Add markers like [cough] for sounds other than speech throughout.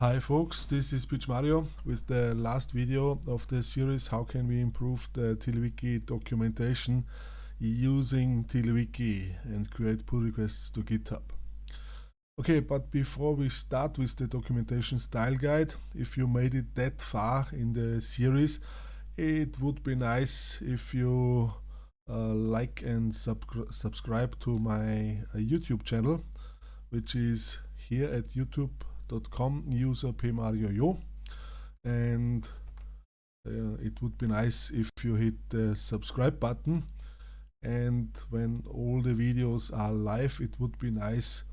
Hi folks, this is PMario with the last video of the series How can we improve the TiddlyWiki documentation using TiddlyWiki and create pull requests to GitHub. Okay, but before we start with the documentation style guide, if you made it that far in the series, it would be nice if you uh, like and sub subscribe to my uh, YouTube channel, which is here at YouTube com user pmarioyo and uh, it would be nice if you hit the subscribe button. And when all the videos are live it would be nice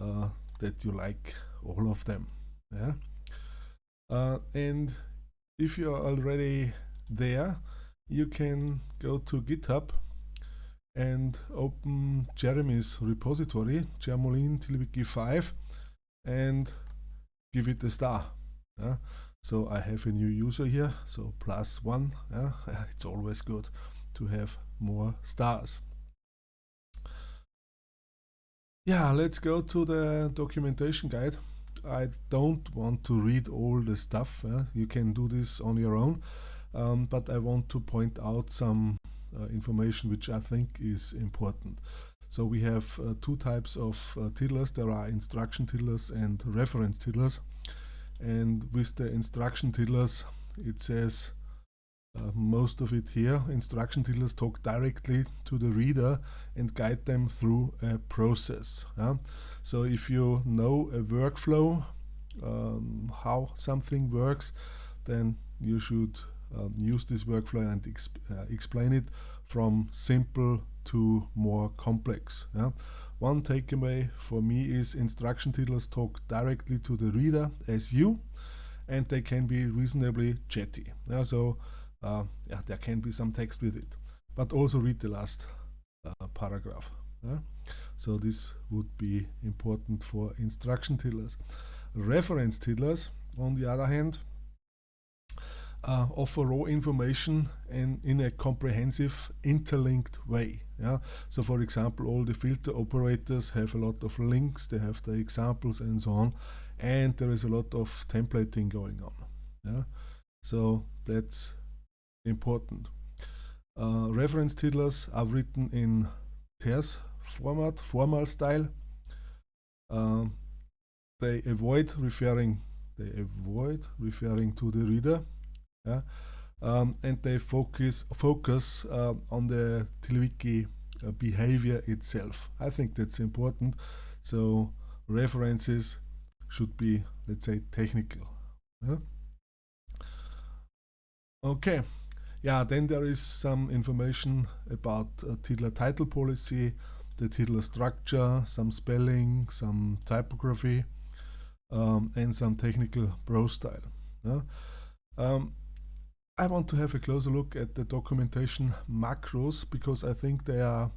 uh, that you like all of them. Yeah. Uh, and if you are already there you can go to github and open Jeremy's repository, TiddlyWiki 5 and give it a star. Yeah? So I have a new user here, so plus one. Yeah? [laughs] It's always good to have more stars. Yeah, let's go to the documentation guide. I don't want to read all the stuff. Yeah? You can do this on your own. Um, but I want to point out some uh, information which I think is important. So we have uh, two types of uh, tiddlers. There are instruction tiddlers and reference tiddlers. And with the instruction tiddlers, it says uh, most of it here. Instruction tiddlers talk directly to the reader and guide them through a process. Yeah? So if you know a workflow, um, how something works, then you should um, use this workflow and exp uh, explain it from simple to more complex. Yeah? One takeaway for me is instruction tiddlers talk directly to the reader as you and they can be reasonably chatty. Yeah, so uh, yeah, there can be some text with it. But also read the last uh, paragraph. Yeah? So this would be important for instruction tiddlers. Reference tiddlers, on the other hand, uh, offer raw information in, in a comprehensive interlinked way. Yeah? So for example, all the filter operators have a lot of links, they have the examples and so on, and there is a lot of templating going on. Yeah? So that's important. Uh, reference tiddlers are written in terse format, formal style. Uh, they avoid referring they avoid referring to the reader yeah? Um, and they focus focus uh, on the TiddlyWiki uh, behavior itself. I think that's important. So references should be, let's say, technical. Yeah? Okay. Yeah, then there is some information about uh, title policy, the Tiddler structure, some spelling, some typography, um, and some technical prose style. Yeah? Um, I want to have a closer look at the documentation macros because I think they are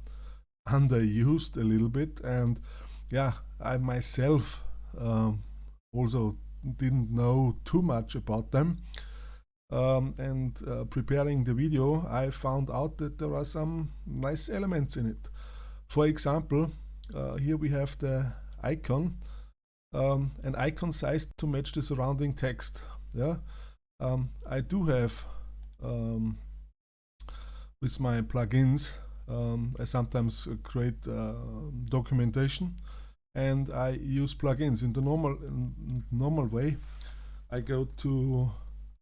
underused a little bit. And yeah I myself um, also didn't know too much about them. Um, and uh, preparing the video I found out that there are some nice elements in it. For example uh, here we have the icon um, an icon size to match the surrounding text yeah um, I do have um, with my plugins um, I sometimes create uh, documentation and I use plugins. In the normal in normal way I go to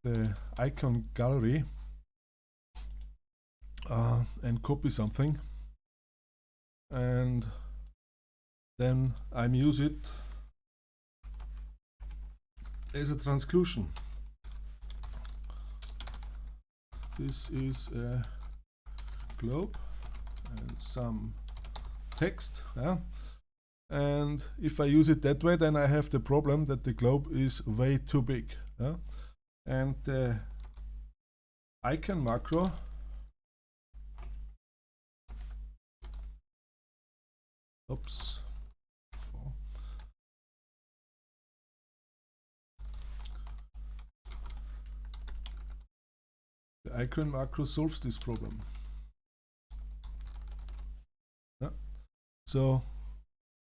the icon gallery uh, and copy something and then I use it as a transclusion this is a globe and some text yeah? and if I use it that way then I have the problem that the globe is way too big yeah? and uh, the icon macro oops The icon macro solves this problem. Yeah. So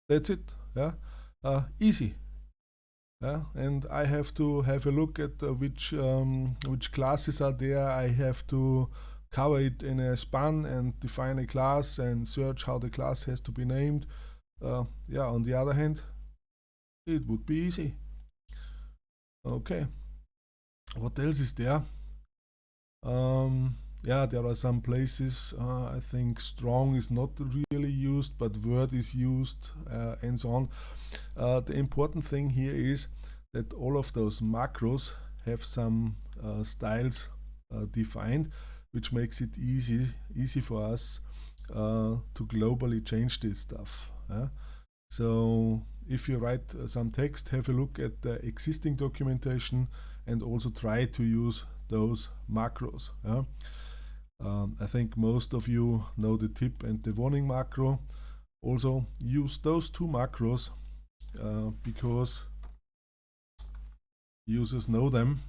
that's it. Yeah, uh, easy. Yeah, and I have to have a look at uh, which um, which classes are there. I have to cover it in a span and define a class and search how the class has to be named. Uh, yeah, on the other hand, it would be easy. Okay, what else is there? Um, yeah, there are some places, uh, I think strong is not really used, but word is used uh, and so on. Uh, the important thing here is that all of those macros have some uh, styles uh, defined, which makes it easy, easy for us uh, to globally change this stuff. So if you write some text, have a look at the existing documentation and also try to use those macros. Um, I think most of you know the tip and the warning macro. Also use those two macros uh, because users know them.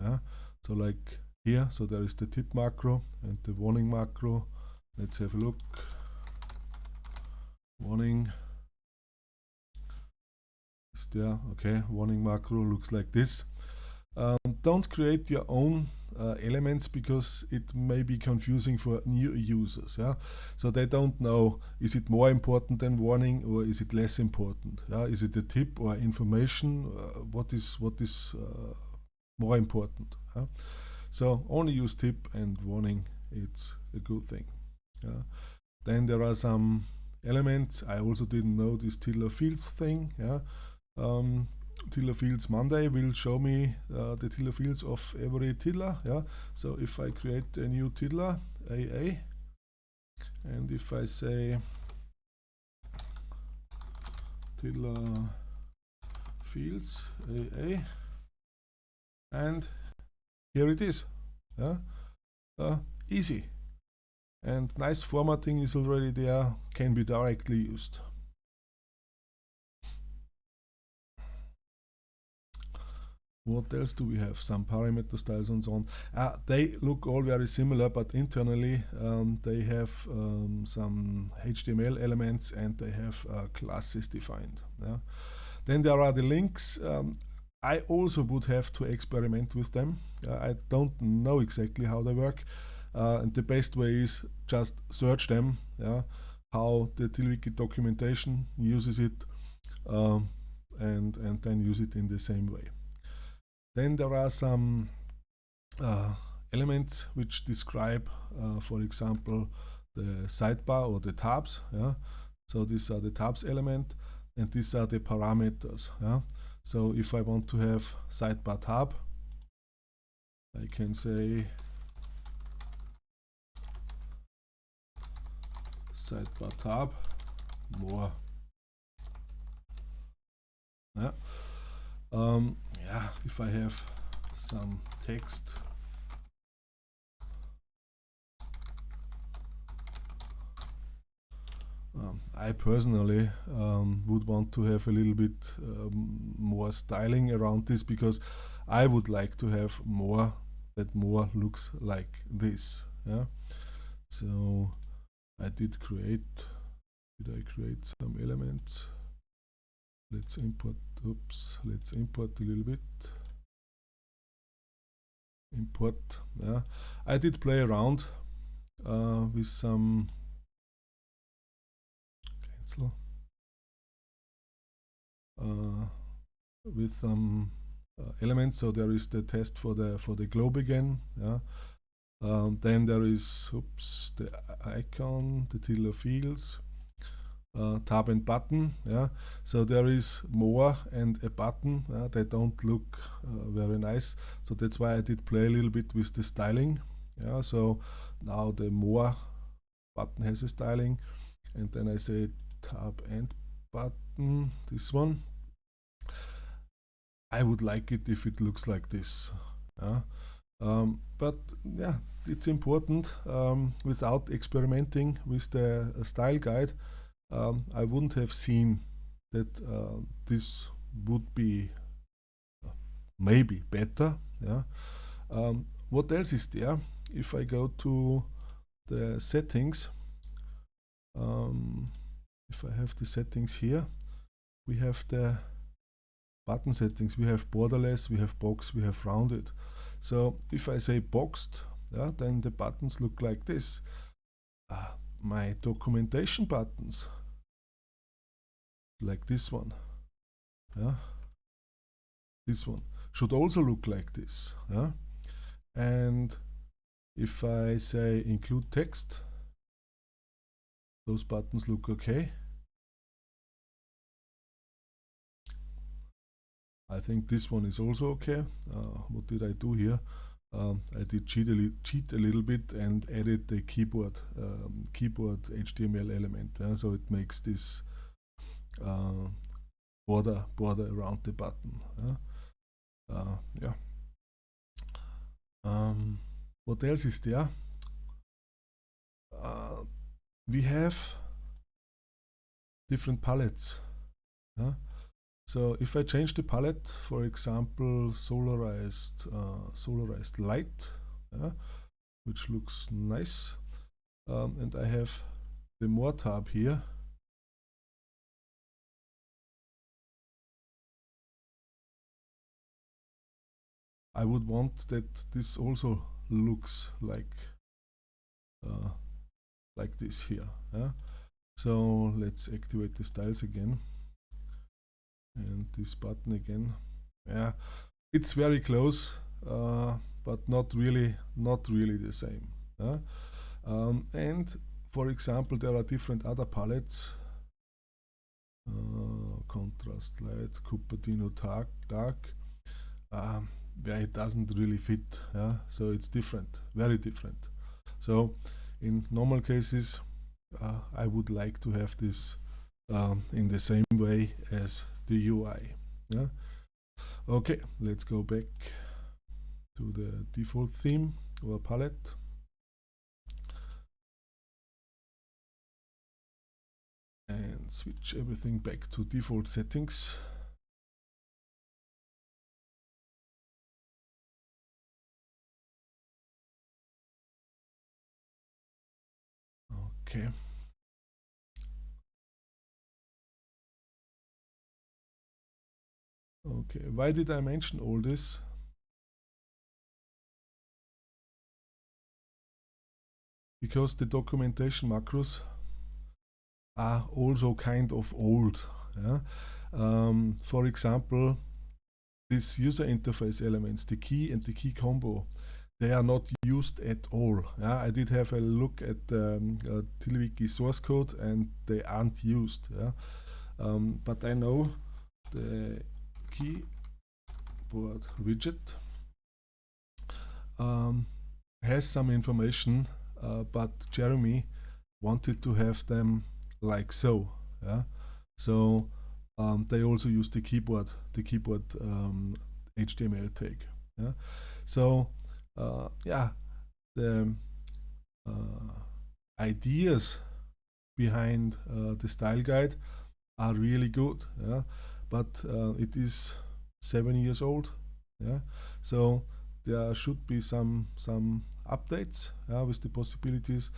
Yeah? So like here, so there is the tip macro and the warning macro. Let's have a look. Warning is there. Okay, warning macro looks like this. Don't create your own uh, elements because it may be confusing for new users. Yeah, so they don't know is it more important than warning or is it less important? Yeah, is it a tip or information? Uh, what is what is uh, more important? Yeah? So only use tip and warning. It's a good thing. Yeah. Then there are some elements. I also didn't know this Tiddler fields thing. Yeah. Um, Tiddler fields Monday will show me uh, the Tiddler fields of every Tiddler. Yeah. So if I create a new Tiddler AA and if I say Tiddler fields AA and here it is. Yeah. Uh, easy. And nice formatting is already there, can be directly used. What else do we have? Some parameter styles and so on. Uh, they look all very similar, but internally um, they have um, some HTML elements and they have uh, classes defined. Yeah. Then there are the links. Um, I also would have to experiment with them. Uh, I don't know exactly how they work. Uh, and the best way is just search them. Yeah, how the TiddlyWiki documentation uses it, um, and and then use it in the same way. Then there are some uh, elements which describe, uh, for example, the sidebar or the tabs. Yeah? So these are the tabs element and these are the parameters. Yeah? So if I want to have sidebar tab, I can say sidebar tab more. Yeah. Um, yeah, if I have some text. Um, I personally um, would want to have a little bit um, more styling around this because I would like to have more that more looks like this yeah? So I did create did I create some elements? Let's import oops let's import a little bit. Import yeah. I did play around uh, with some cancel. Uh, with some uh, elements. So there is the test for the for the globe again yeah. Um, then there is oops the icon the tiddler fields tab and button yeah. So there is more and a button uh, they don't look uh, very nice. So that's why I did play a little bit with the styling yeah. So now the more button has a styling and then I say tab and button this one. I would like it if it looks like this yeah. Um, but yeah it's important um, without experimenting with the uh, style guide um, I wouldn't have seen that uh, this would be uh, maybe better. Yeah. Um, what else is there? If I go to the settings, um, if I have the settings here, we have the button settings. We have borderless, we have box, we have rounded. So if I say boxed, yeah, then the buttons look like this. Uh, my documentation buttons, like this one, yeah, this one should also look like this. Yeah? And if I say include text, those buttons look okay. I think this one is also okay. Uh, what did I do here? Um, I did cheat a, cheat a, little bit and added the keyboard um, keyboard HTML element. So it makes this uh, border border around the button. Uh, yeah. Um, what else is there? Uh, we have different palettes. So if I change the palette, for example, solarized, uh, solarized light, which looks nice, um, and I have the more tab here, I would want that this also looks like uh, like this here. Yeah? So let's activate the styles again and this button again yeah it's very close uh, but not really not really the same uh? um, and for example there are different other palettes uh, contrast light Cupertino dark dark um, it doesn't really fit yeah so it's different very different so in normal cases uh, I would like to have this um, in the same way as the UI. Yeah. Okay, let's go back to the default theme or palette. And switch everything back to default settings. Okay. Okay, why did I mention all this? Because the documentation macros are also kind of old. Yeah? Um, for example, these user interface elements, the key and the key combo, they are not used at all. Yeah? I did have a look at the um, uh, TiddlyWiki source code and they aren't used. Yeah? Um, but I know the keyboard widget um, has some information uh, but Jeremy wanted to have them like so yeah so um, they also use the keyboard the keyboard um, HTML tag yeah so uh, yeah the uh, ideas behind uh, the style guide are really good yeah. But uh, it is seven years old yeah. So there should be some some updates yeah, with the possibilities.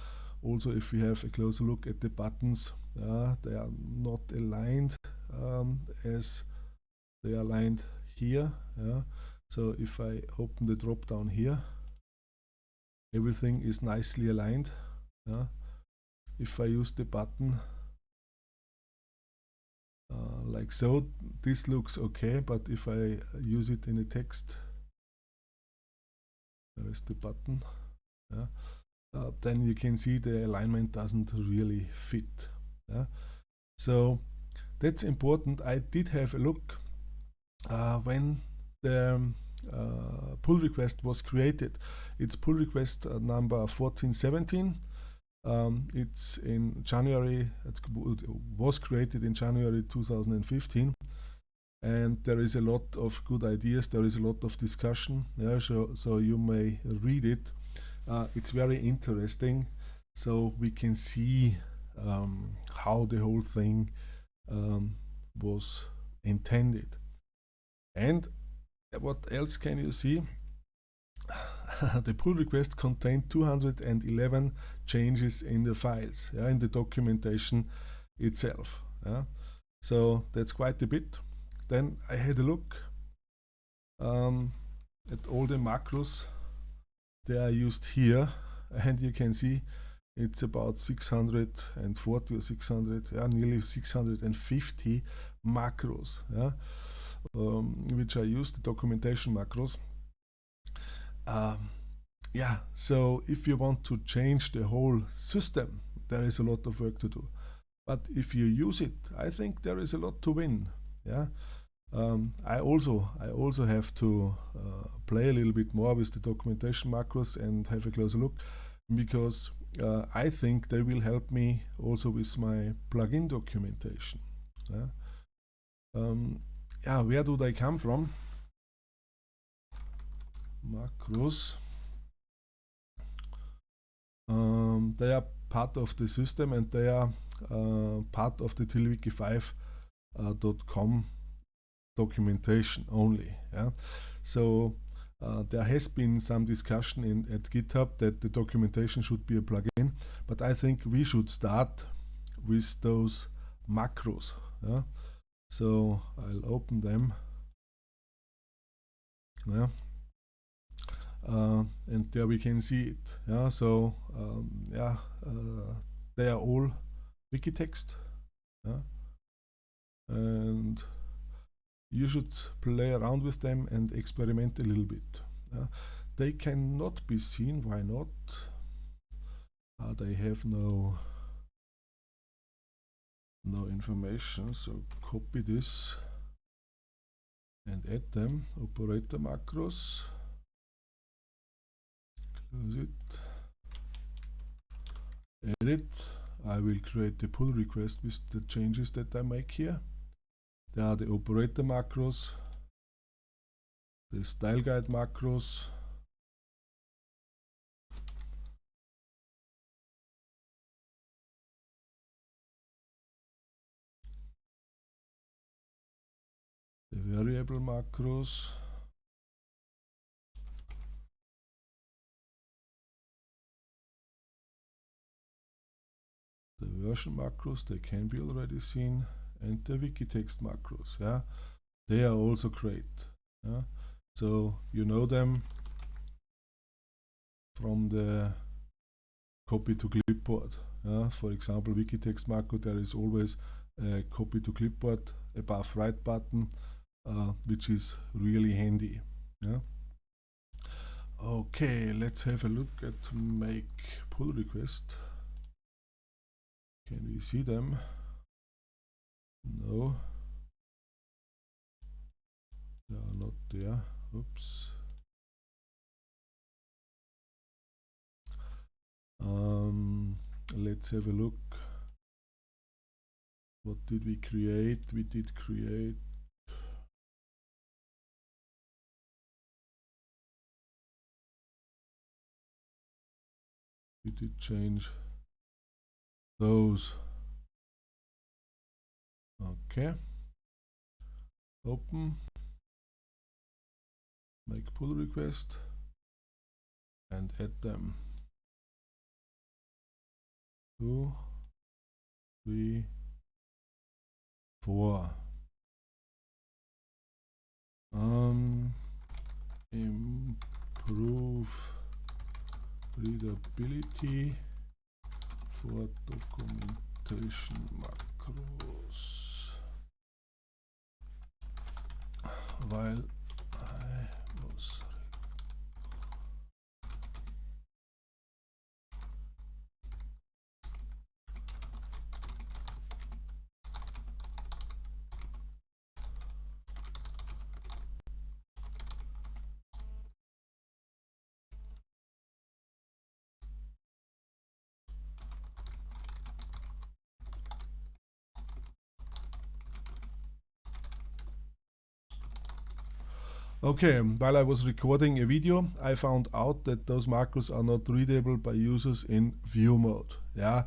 Also if we have a closer look at the buttons they are not aligned um, as they are aligned here yeah so if I open the drop down here everything is nicely aligned yeah. If I use the button uh, like so this looks okay but if I use it in a text there is the button yeah, uh, then you can see the alignment doesn't really fit yeah. so that's important. I did have a look uh, when the um, uh, pull request was created it's pull request uh, number 1417 um, it's in January, it was created in January 2015 and there is a lot of good ideas, there is a lot of discussion, yeah, so, so you may read it. Uh, it's very interesting, so we can see um, how the whole thing um, was intended. And what else can you see? [laughs] the pull request contained 211 changes in the files, yeah, in the documentation itself. Yeah. So that's quite a bit. then I had a look um, at all the macros they are used here and you can see it's about 640 or 600 yeah, nearly 650 macros yeah, um, which I use the documentation macros. Um, yeah so if you want to change the whole system there is a lot of work to do. But if you use it I think there is a lot to win yeah? Um, I also I also have to uh, play a little bit more with the documentation macros and have a closer look because uh, I think they will help me also with my plugin documentation. Yeah, um, yeah where do they come from? Macros. Um, they are part of the system and they are uh, part of the tiddlywiki5.com uh, documentation only. Yeah? So uh, there has been some discussion in, at GitHub that the documentation should be a plugin, but I think we should start with those macros. Yeah? So I'll open them. Yeah. Uh, and there we can see it. Yeah. So um, yeah, uh, they are all Wikitext. Yeah. And you should play around with them and experiment a little bit. Uh, they cannot be seen, why not? Uh, they have no no information, so copy this and add them, operator macros, close it, edit, I will create the pull request with the changes that I make here. There are the operator macros, the style guide macros, variable macros, the version macros, they can be already seen and the Wikitext macros. Yeah, they are also great. Yeah? So you know them from the copy to clipboard. Yeah? For example, Wikitext macro, there is always a copy to clipboard above right button, uh, which is really handy. Yeah. Okay, let's have a look at make pull request. Can we see them? No. They are not there. Oops. Um, let's have a look. What did we create? We did create we did change those Okay. Open. Make pull request and add them. Two, three, four. Um, improve readability for documentation macros. weil Okay, while I was recording a video, I found out that those macros are not readable by users in view mode. Yeah,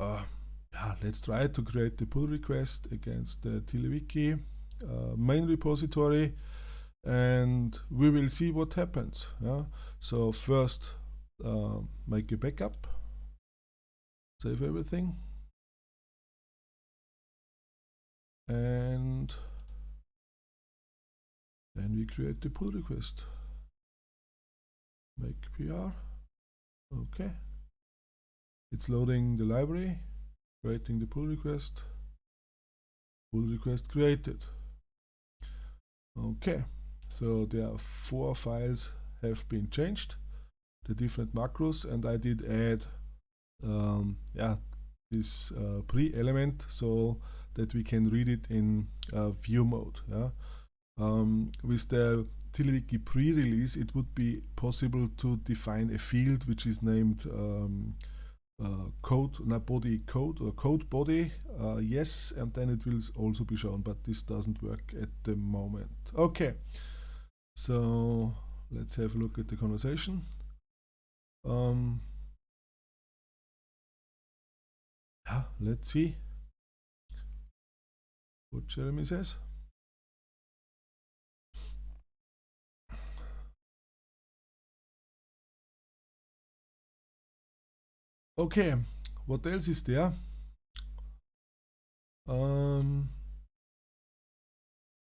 uh, yeah let's try to create the pull request against the TiddlyWiki uh, main repository and we will see what happens. Yeah? So first uh, make a backup, save everything and and we create the pull request. Make PR okay. It's loading the library creating the pull request. Pull request created. Okay. So there are four files have been changed. The different macros and I did add um, yeah this uh, pre-element so that we can read it in uh, view mode yeah um, with the TiddlyWiki pre-release it would be possible to define a field which is named um, uh, code, not body code or code body, uh, yes, and then it will also be shown, but this doesn't work at the moment. Okay, so let's have a look at the conversation. Um, yeah, let's see what Jeremy says. Okay, what else is there? Um,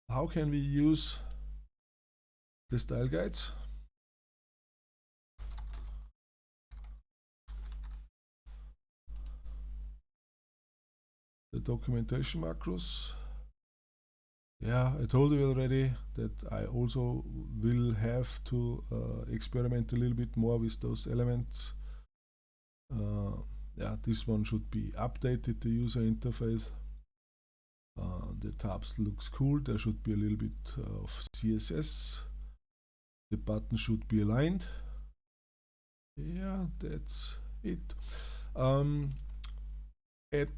how can we use the style guides? The documentation macros. Yeah, I told you already that I also will have to uh, experiment a little bit more with those elements yeah, this one should be updated, the user interface. Uh, the tabs looks cool, there should be a little bit of CSS. The button should be aligned. Yeah, that's it. Um, at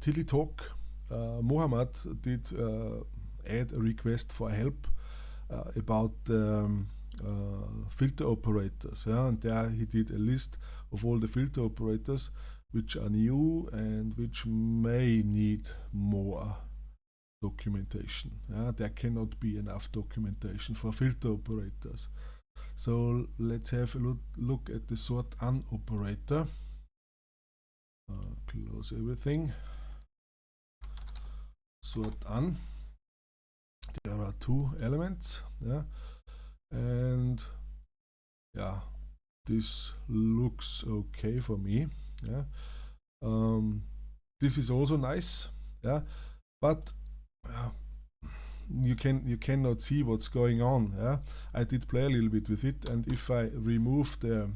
Tilly Talk, uh, Mohammed did uh, add a request for help uh, about um, uh, filter operators. Yeah? And there he did a list of all the filter operators which are new and which may need more documentation. Yeah? There cannot be enough documentation for filter operators. So let's have a look, look at the sortan operator. Uh, close everything. Sort un. There are two elements. Yeah? And yeah this looks okay for me yeah. Um, this is also nice yeah. But uh, you can you cannot see what's going on yeah. I did play a little bit with it and if I remove the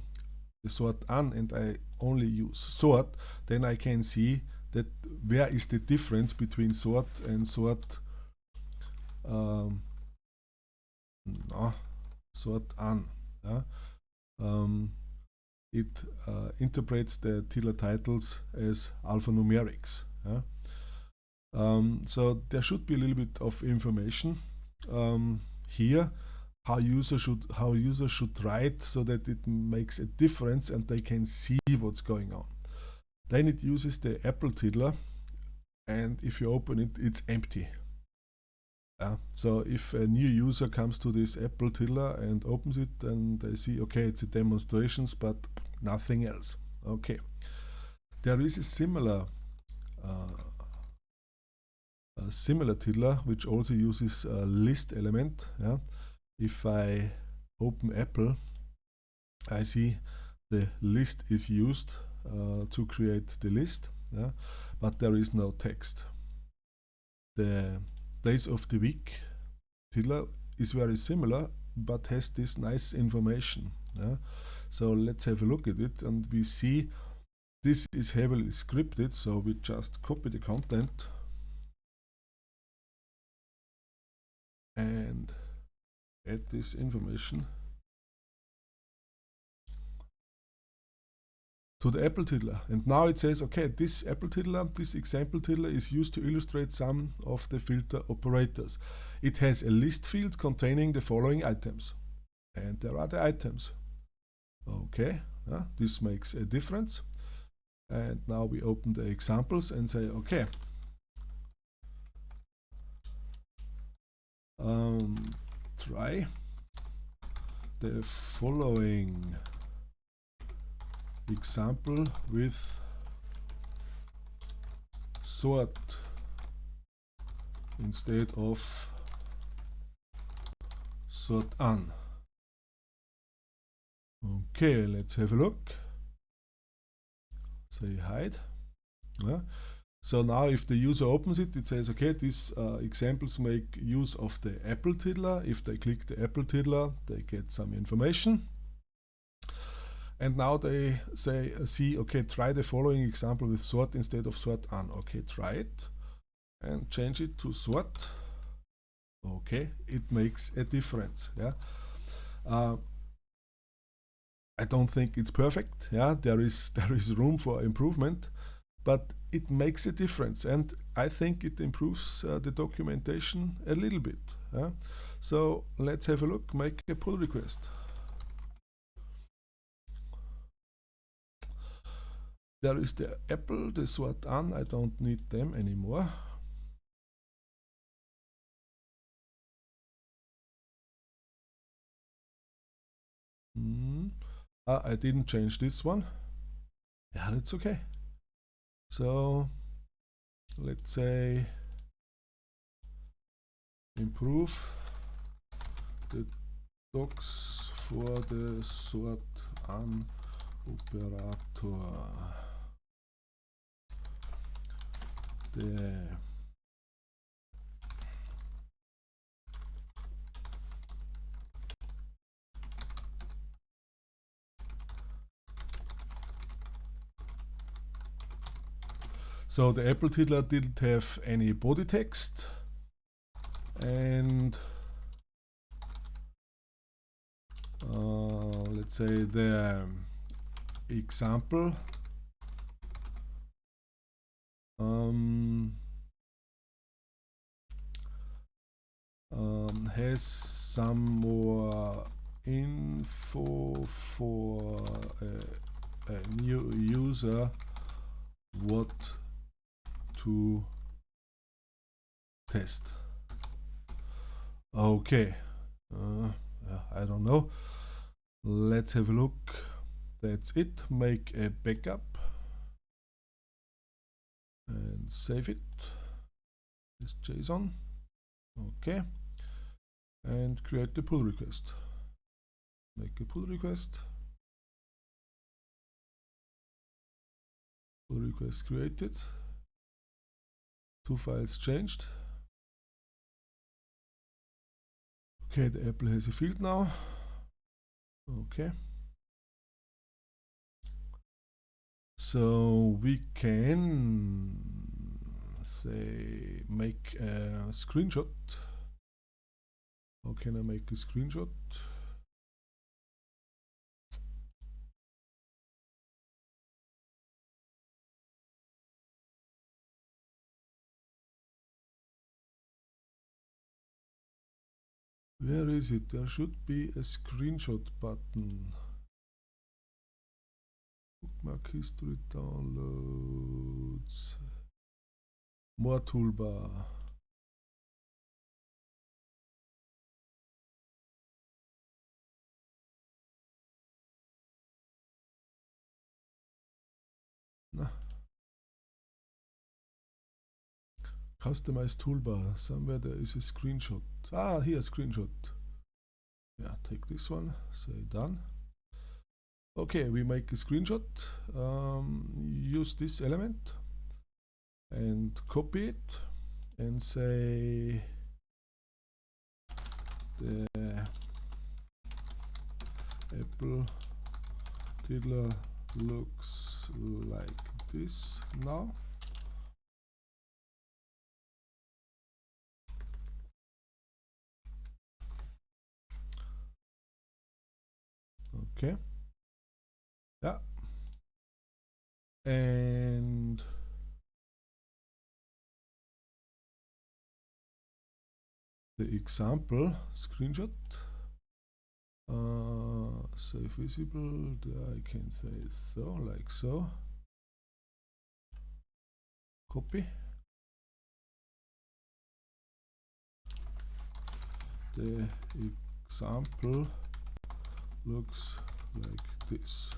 the sort un and I only use sort then I can see that where is the difference between sort and sort um, sortan. Um, it uh, interprets the Tiddler titles as alphanumerics. Um, so there should be a little bit of information um, here how user should how users should write so that it makes a difference and they can see what's going on. Then it uses the Apple tiddler and if you open it it's empty. So if a new user comes to this Apple tiddler and opens it, then they see, okay, it's a demonstrations, but nothing else. Okay. There is a similar uh, a similar tiddler which also uses a list element. Yeah. If I open Apple, I see the list is used uh, to create the list, yeah, but there is no text. The days of the week. Tiddler is very similar but has this nice information yeah? so let's have a look at it and we see this is heavily scripted so we just copy the content. And add this information to the Apple tiddler. And now it says, okay, this Apple tiddler, this example tiddler is used to illustrate some of the filter operators. It has a list field containing the following items. And there are the items. Okay, this makes a difference. And now we open the examples and say, okay, um, try the following example with sort instead of sort on. Okay, let's have a look. Say hide. Yeah. So now if the user opens it, it says, okay, these uh, examples make use of the Apple tiddler. If they click the Apple tiddler, they get some information. And now they say, uh, see, okay, try the following example with sort instead of sortan. Okay, try it and change it to sort. Okay, it makes a difference. Yeah. Uh, I don't think it's perfect. Yeah, there is [laughs] there is room for improvement, but it makes a difference and I think it improves uh, the documentation a little bit. Uh. So let's have a look, make a pull request. There is the Apple, the sortan, I don't need them anymore. Mm. I didn't change this one. Yeah, that's okay. So let's say improve the docs for the sort on operator. The er- So the er Apple tiddler didn't have er any body text and uh, let's say the example um, some more info for a, a new user what to test. Okay, uh, I don't know. Let's have a look. That's it. Make a backup and save it. This JSON. Okay, and create the pull request. Make a pull request. Pull request created two files changed. Okay, the apple has a field now. Okay. So we can say make a screenshot. How can I make a screenshot? Where is it? There should be a screenshot button. Bookmark history downloads. More toolbar. Customize toolbar. Somewhere there is a screenshot. Ah, here, screenshot. Yeah, take this one. Say done. Okay, we make a screenshot. Um, use this element and copy it and say the apple tiddler looks like this now okay yeah. And the example screenshot. Uh, say visible I can say so like so. Copy. The example looks like this.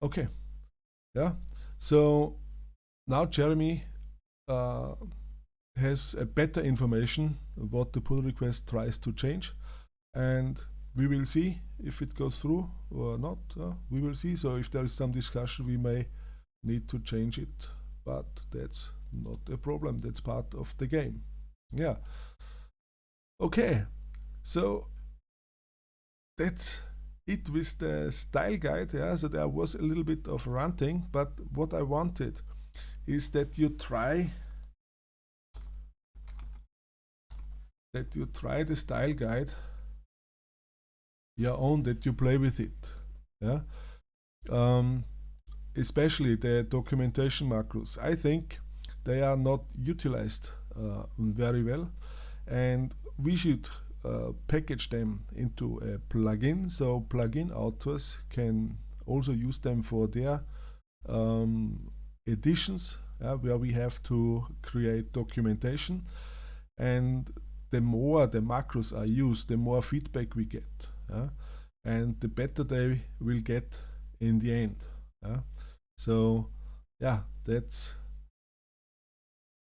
Okay, yeah, So now Jeremy uh, has a better information what the pull request tries to change. And we will see if it goes through or not. Uh, we will see. So if there is some discussion we may need to change it. But that's not a problem that's part of the game. Yeah. Okay so that's it with the style guide yeah. So there was a little bit of ranting but what I wanted is that you try that you try the style guide your own that you play with it yeah. Um, especially the documentation macros. I think they are not utilized uh, very well. And we should uh, package them into a plugin. So plugin authors can also use them for their um, editions uh, where we have to create documentation. And the more the macros are used the more feedback we get uh, and the better they will get in the end uh. so yeah that's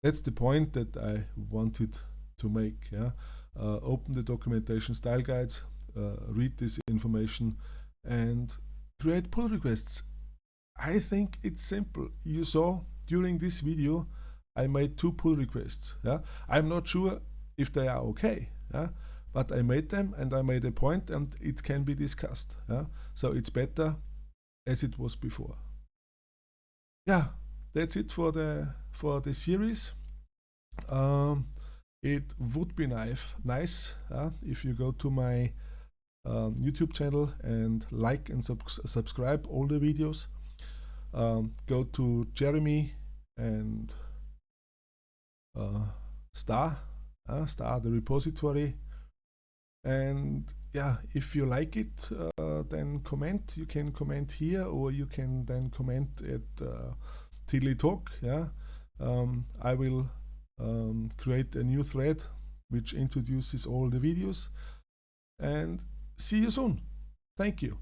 that's the point that I wanted to make yeah uh, open the documentation style guides uh, read this information and create pull requests I think it's simple you saw during this video I made two pull requests yeah I'm not sure if they are okay yeah but I made them and I made a point and it can be discussed. Yeah? So it's better as it was before. Yeah, that's it for the for the series. Um, it would be nice, nice uh, if you go to my um, YouTube channel and like and sub subscribe all the videos. Um, go to Jeremy and uh, Star, uh, Star the repository and yeah if you like it uh, then comment you can comment here or you can then comment at uh, Tilly Talk yeah um, I will um, create a new thread which introduces all the videos and see you soon. Thank you